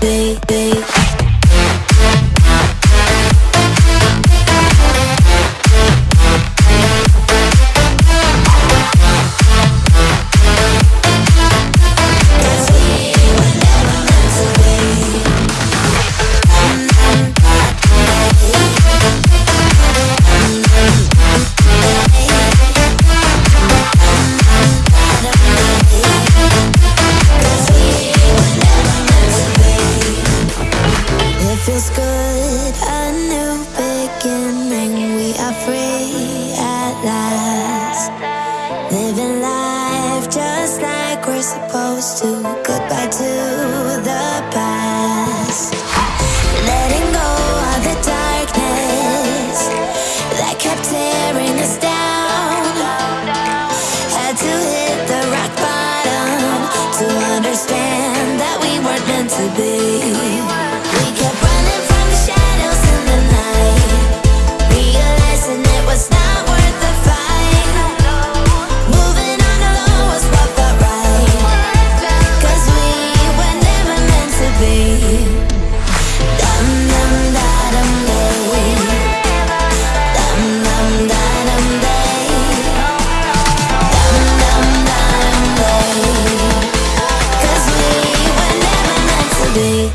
day, day. good. A new beginning. We are free at last. Living life just like we're supposed to. Goodbye to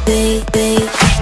baby, baby.